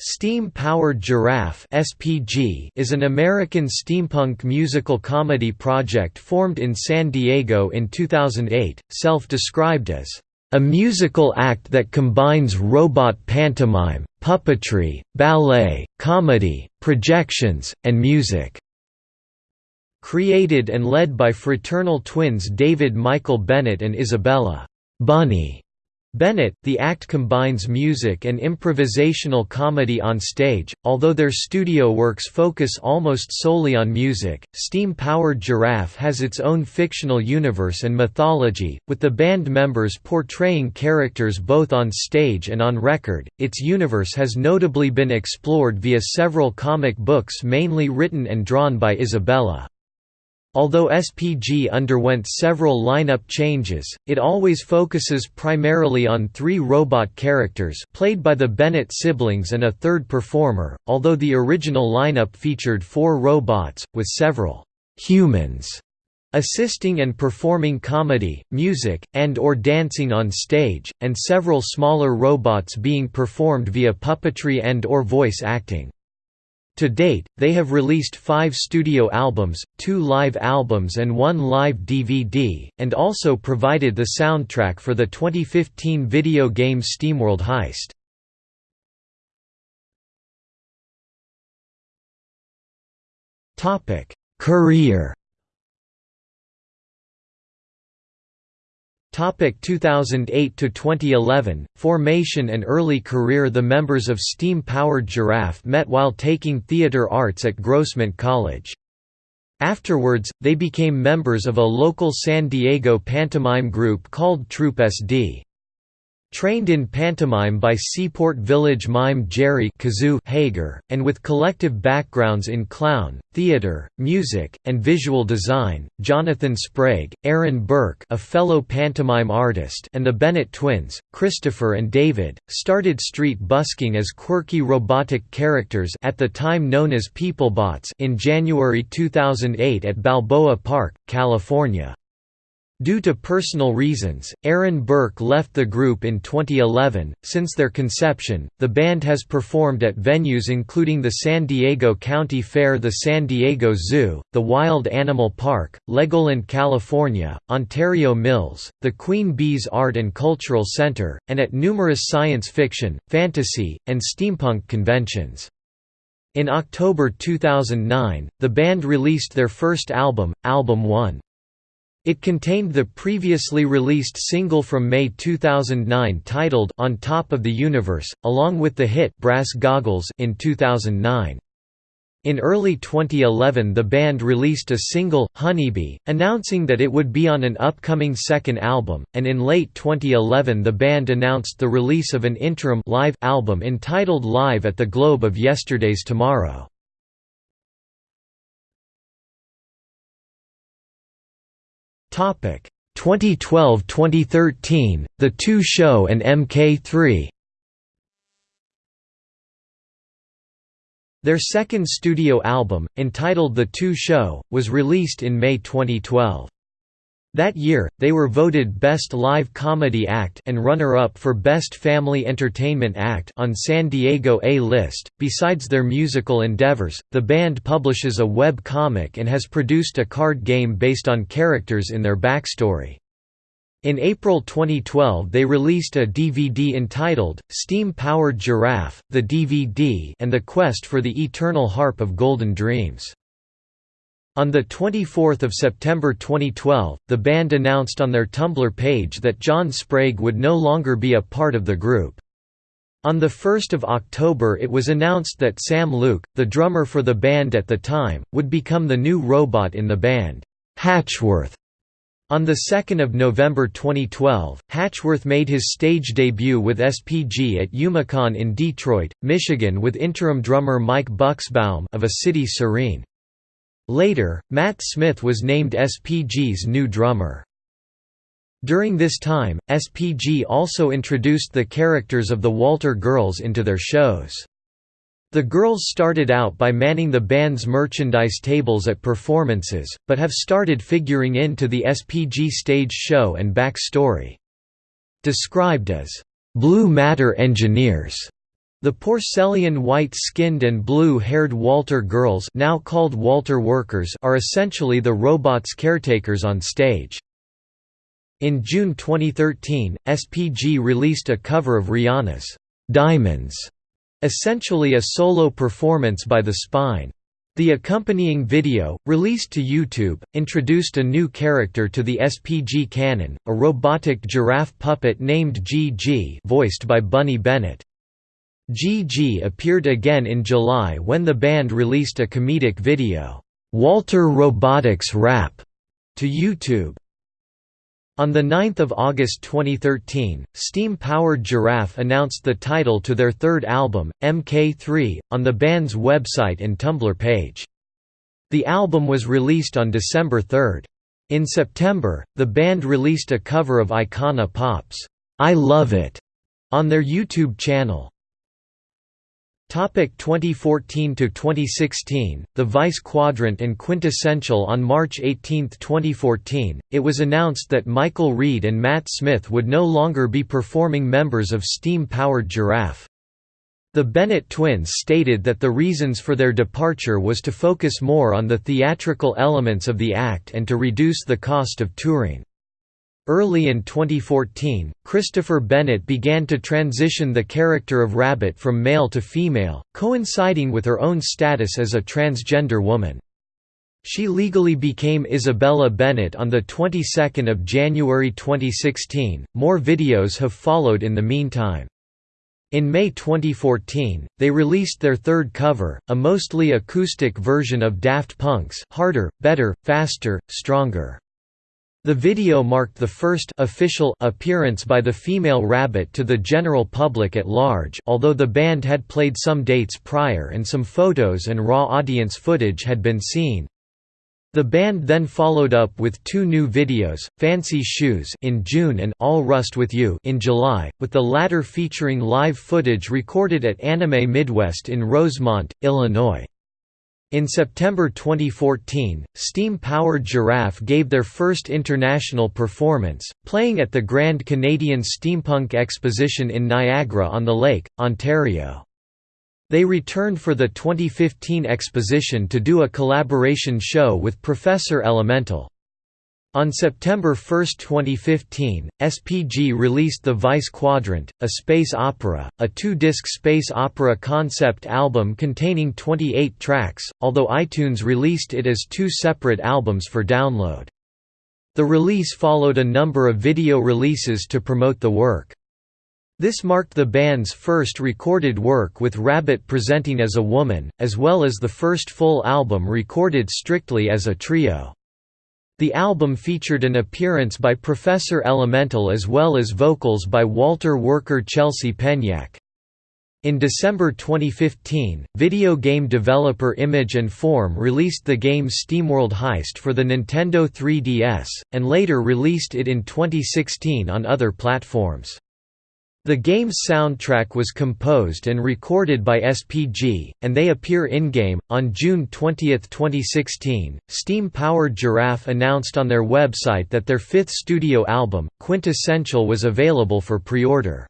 Steam-Powered Giraffe (SPG) is an American steampunk musical comedy project formed in San Diego in 2008, self-described as a musical act that combines robot pantomime, puppetry, ballet, comedy, projections, and music." Created and led by fraternal twins David Michael Bennett and Isabella Bunny Bennett, the act combines music and improvisational comedy on stage, although their studio works focus almost solely on music. Steam Powered Giraffe has its own fictional universe and mythology, with the band members portraying characters both on stage and on record. Its universe has notably been explored via several comic books mainly written and drawn by Isabella. Although SPG underwent several lineup changes, it always focuses primarily on three robot characters played by the Bennett siblings and a third performer, although the original lineup featured four robots, with several «humans» assisting and performing comedy, music, and or dancing on stage, and several smaller robots being performed via puppetry and or voice acting. To date, they have released five studio albums, two live albums and one live DVD, and also provided the soundtrack for the 2015 video game SteamWorld Heist. Career Topic 2008 to 2011 Formation and early career The members of Steam Powered Giraffe met while taking theater arts at Grossmont College. Afterwards, they became members of a local San Diego pantomime group called Troupe SD. Trained in pantomime by Seaport Village mime Jerry Kazoo Hager, and with collective backgrounds in clown, theater, music, and visual design, Jonathan Sprague, Aaron Burke a fellow pantomime artist and the Bennett twins, Christopher and David, started street busking as quirky robotic characters at the time known as Peoplebots in January 2008 at Balboa Park, California. Due to personal reasons, Aaron Burke left the group in 2011. Since their conception, the band has performed at venues including the San Diego County Fair, the San Diego Zoo, the Wild Animal Park, Legoland, California, Ontario Mills, the Queen Bee's Art and Cultural Center, and at numerous science fiction, fantasy, and steampunk conventions. In October 2009, the band released their first album, Album 1. It contained the previously released single from May 2009 titled On Top of the Universe, along with the hit Brass Goggles in 2009. In early 2011 the band released a single, Honeybee, announcing that it would be on an upcoming second album, and in late 2011 the band announced the release of an interim live album entitled Live at the Globe of Yesterday's Tomorrow. 2012-2013, The Two Show and MK3. Their second studio album, entitled The Two Show, was released in May 2012. That year, they were voted Best Live Comedy Act and runner-up for Best Family Entertainment Act on San Diego A-List. Besides their musical endeavors, the band publishes a web comic and has produced a card game based on characters in their backstory. In April 2012 they released a DVD entitled, Steam-Powered Giraffe, the DVD and the Quest for the Eternal Harp of Golden Dreams. On 24 September 2012, the band announced on their Tumblr page that John Sprague would no longer be a part of the group. On 1 October it was announced that Sam Luke, the drummer for the band at the time, would become the new robot in the band, Hatchworth. On 2 November 2012, Hatchworth made his stage debut with SPG at Youmacon in Detroit, Michigan with interim drummer Mike Bucksbaum of A City Serene. Later, Matt Smith was named SPG's new drummer. During this time, SPG also introduced the characters of the Walter Girls into their shows. The girls started out by manning the band's merchandise tables at performances, but have started figuring into the SPG stage show and backstory. Described as, "...blue matter engineers", The Porcellian white-skinned and blue-haired Walter girls now called Walter workers are essentially the robot's caretakers on stage. In June 2013, SPG released a cover of Rihanna's "'Diamonds", essentially a solo performance by The Spine. The accompanying video, released to YouTube, introduced a new character to the SPG canon, a robotic giraffe puppet named GG voiced by Bunny Bennett. GG appeared again in July when the band released a comedic video, "'Walter Robotics Rap' to YouTube. On 9 August 2013, Steam-powered Giraffe announced the title to their third album, MK3, on the band's website and Tumblr page. The album was released on December 3. In September, the band released a cover of Icona Pop's "'I Love It' on their YouTube channel. Topic 2014 to 2016 The Vice Quadrant and Quintessential on March 18, 2014 it was announced that Michael Reed and Matt Smith would no longer be performing members of steam-powered Giraffe. The Bennett twins stated that the reasons for their departure was to focus more on the theatrical elements of the act and to reduce the cost of touring. Early in 2014, Christopher Bennett began to transition the character of Rabbit from male to female, coinciding with her own status as a transgender woman. She legally became Isabella Bennett on the 22nd of January 2016. More videos have followed in the meantime. In May 2014, they released their third cover, a mostly acoustic version of Daft Punk's Harder, Better, Faster, Stronger. The video marked the first official appearance by the female Rabbit to the general public at large although the band had played some dates prior and some photos and raw audience footage had been seen. The band then followed up with two new videos, Fancy Shoes in June and All Rust With You in July, with the latter featuring live footage recorded at Anime Midwest in Rosemont, Illinois. In September 2014, steam-powered Giraffe gave their first international performance, playing at the Grand Canadian Steampunk Exposition in Niagara-on-the-Lake, Ontario. They returned for the 2015 exposition to do a collaboration show with Professor Elemental. On September 1, 2015, SPG released The Vice Quadrant, a space opera, a two-disc space opera concept album containing 28 tracks, although iTunes released it as two separate albums for download. The release followed a number of video releases to promote the work. This marked the band's first recorded work with Rabbit presenting as a woman, as well as the first full album recorded strictly as a trio. The album featured an appearance by Professor Elemental as well as vocals by Walter worker Chelsea Penyak. In December 2015, video game developer Image and Form released the game SteamWorld Heist for the Nintendo 3DS, and later released it in 2016 on other platforms. The game's soundtrack was composed and recorded by SPG, and they appear in-game. On June 20, 2016, Steam-powered Giraffe announced on their website that their fifth studio album, Quintessential was available for pre-order.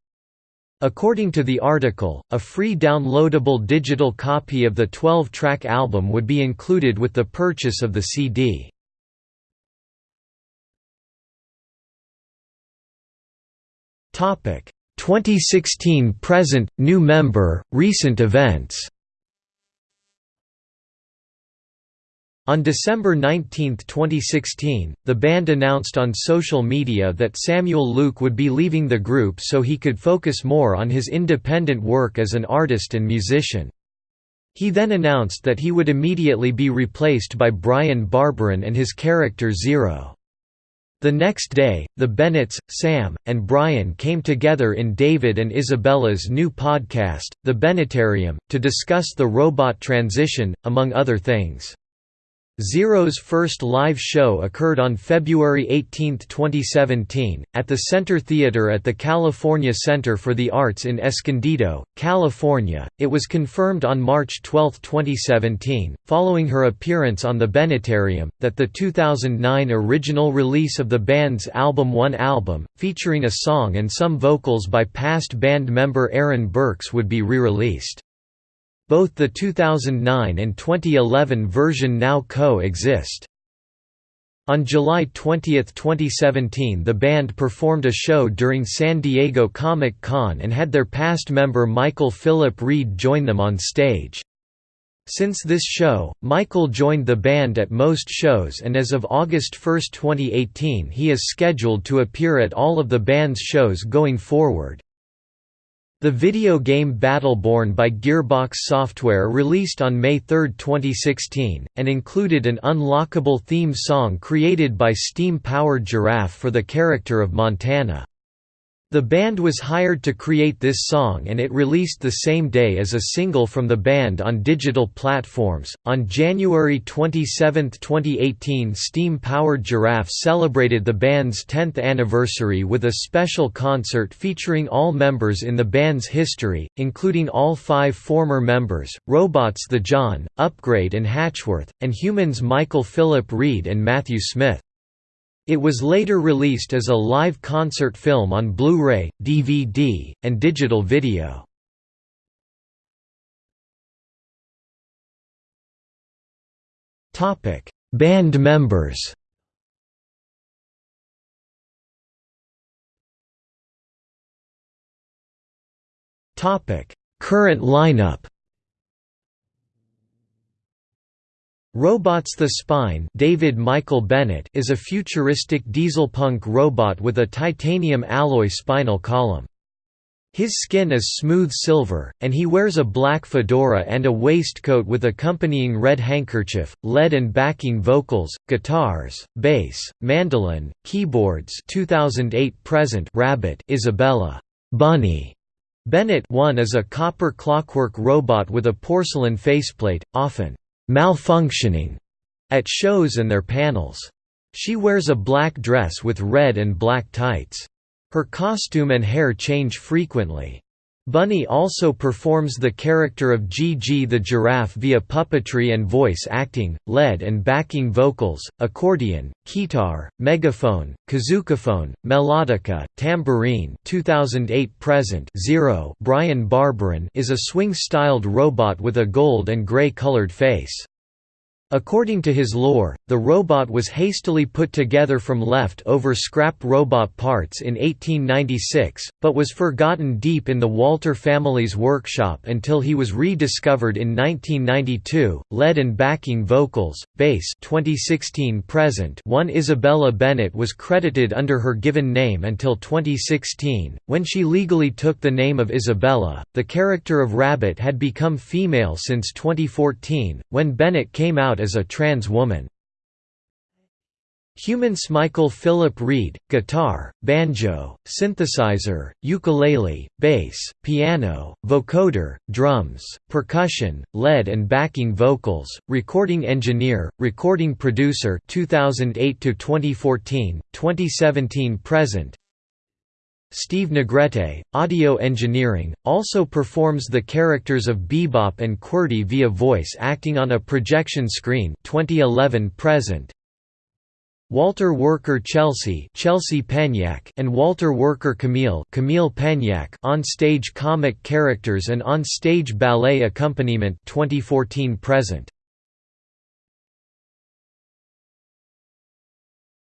According to the article, a free downloadable digital copy of the 12-track album would be included with the purchase of the CD. Topic 2016 present new member recent events On December 19, 2016, the band announced on social media that Samuel Luke would be leaving the group so he could focus more on his independent work as an artist and musician. He then announced that he would immediately be replaced by Brian Barbarin and his character Zero. The next day, the Bennetts, Sam, and Brian came together in David and Isabella's new podcast, The Bennettarium, to discuss the robot transition, among other things. Zero's first live show occurred on February 18, 2017, at the Center Theater at the California Center for the Arts in Escondido, California. It was confirmed on March 12, 2017, following her appearance on The Bennettarium, that the 2009 original release of the band's album One Album, featuring a song and some vocals by past band member Aaron Burks would be re-released. Both the 2009 and 2011 version now co-exist. On July 20, 2017 the band performed a show during San Diego Comic-Con and had their past member Michael Philip Reed join them on stage. Since this show, Michael joined the band at most shows and as of August 1, 2018 he is scheduled to appear at all of the band's shows going forward. The video game Battleborn by Gearbox Software released on May 3, 2016, and included an unlockable theme song created by Steam-powered Giraffe for the character of Montana. The band was hired to create this song and it released the same day as a single from the band on digital platforms. On January 27, 2018, Steam Powered Giraffe celebrated the band's 10th anniversary with a special concert featuring all members in the band's history, including all five former members Robots the John, Upgrade, and Hatchworth, and humans Michael Philip Reed and Matthew Smith. It was later released as a live concert film on Blu-ray, DVD, and digital video. Band members. Current lineup. Robots the Spine David Michael Bennett is a futuristic dieselpunk robot with a titanium alloy spinal column. His skin is smooth silver, and he wears a black fedora and a waistcoat with accompanying red handkerchief, lead and backing vocals, guitars, bass, mandolin, keyboards 2008 present Rabbit Isabella Bunny Bennett 1 is a copper clockwork robot with a porcelain faceplate, often malfunctioning at shows and their panels. She wears a black dress with red and black tights. Her costume and hair change frequently. Bunny also performs the character of Gigi the giraffe via puppetry and voice acting, lead and backing vocals, accordion, guitar, megaphone, kazookaphone, melodica, tambourine 2008 present Zero Brian Barbarin is a swing-styled robot with a gold and gray colored face. According to his lore, the robot was hastily put together from left-over scrap robot parts in 1896, but was forgotten deep in the Walter family's workshop until he was rediscovered in 1992. Lead and backing vocals, bass 2016 present. One Isabella Bennett was credited under her given name until 2016, when she legally took the name of Isabella. The character of Rabbit had become female since 2014, when Bennett came out as a trans woman. Humans Michael Philip Reed, guitar, banjo, synthesizer, ukulele, bass, piano, vocoder, drums, percussion, lead and backing vocals, recording engineer, recording producer 2008 to 2014, 2017 present. Steve Negrete, audio engineering, also performs the characters of Bebop and QWERTY via voice acting on a projection screen 2011 present. Walter Worker Chelsea Chelsea Penyak and Walter Worker Camille Camille Penyak on-stage comic characters and on-stage ballet accompaniment 2014 present.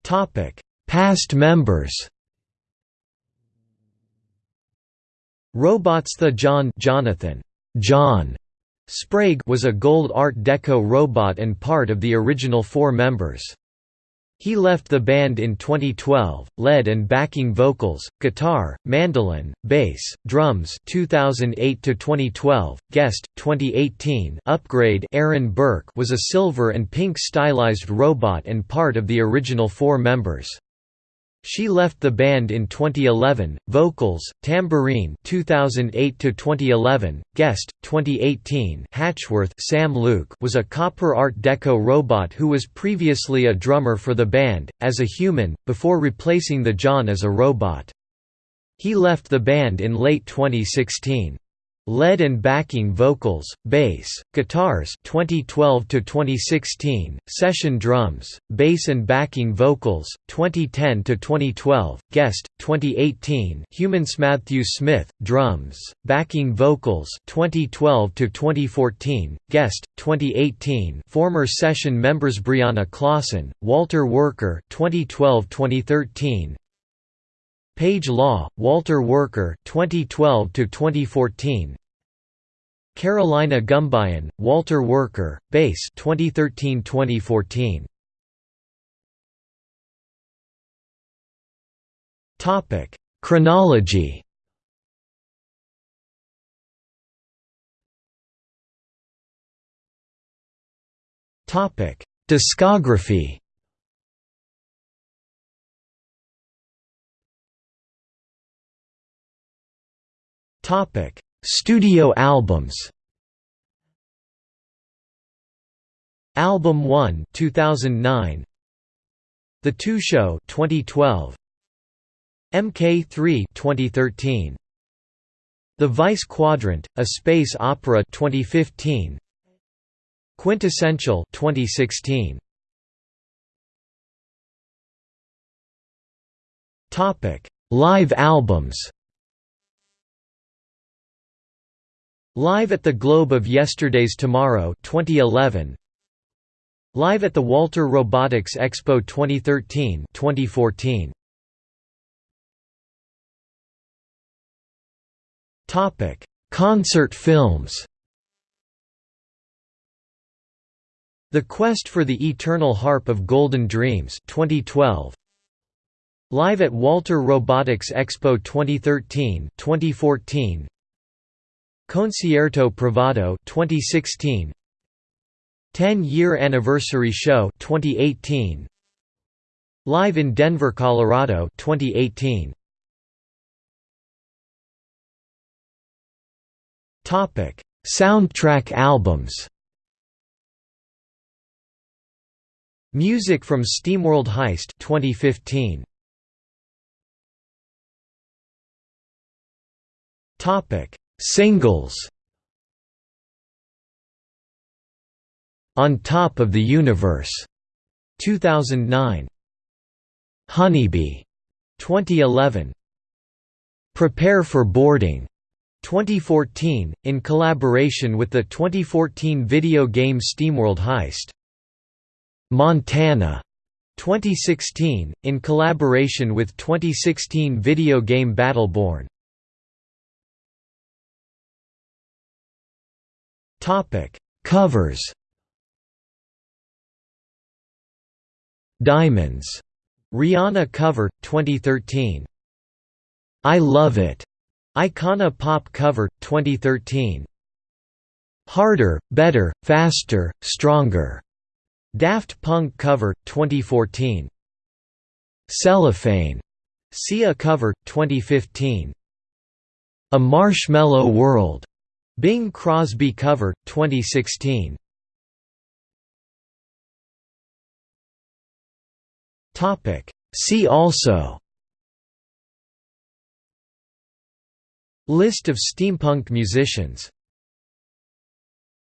Topic: Past members Robots The John Jonathan John Sprague was a gold Art Deco robot and part of the original four members. He left the band in 2012, lead and backing vocals, guitar, mandolin, bass, drums 2008 to 2012, guest 2018 upgrade Aaron Burke was a silver and pink stylized robot and part of the original four members. She left the band in 2011. Vocals: Tambourine 2008 to 2011. Guest 2018. Hatchworth Sam Luke was a copper art deco robot who was previously a drummer for the band as a human before replacing the John as a robot. He left the band in late 2016. Lead and backing vocals, bass, guitars 2012 to 2016, session drums, bass and backing vocals 2010 to 2012, guest 2018, Humans Matthew Smith, drums, backing vocals 2012 to 2014, guest 2018, former session members Brianna Clausen, Walter Worker 2012-2013, Page Law, Walter Worker 2012 to 2014. Carolina Gumbayan, Walter Worker, bass 2013-2014. Topic: Chronology. Topic: Discography. Topic: Studio albums. Album 1 2009 The Two Show 2012 MK3 2013 The Vice Quadrant A Space Opera 2015 Quintessential 2016 Topic Live albums Live at the Globe of Yesterday's Tomorrow 2011 Live at the Walter Robotics Expo 2013 2014 Topic Concert films. The Quest for the Eternal Harp of Golden Dreams 2012 Live at Walter Robotics Expo 2013 2014 Concierto Privado 2016 10-year anniversary show 2018 Live in Denver, Colorado 2018 Topic Soundtrack albums. Music from SteamWorld Heist 2015 Topic Singles On Top of the Universe. 2009 Honeybee 2011 Prepare for Boarding 2014 in collaboration with the 2014 video game SteamWorld Heist. Montana 2016 in collaboration with 2016 video game Battleborn Topic: Covers. Diamonds. Rihanna cover 2013. I Love It. Icona Pop cover 2013. Harder, Better, Faster, Stronger. Daft Punk cover 2014. Cellophane. Sia cover 2015. A Marshmallow World. Bing Crosby cover 2016 Topic. See also. List of steampunk musicians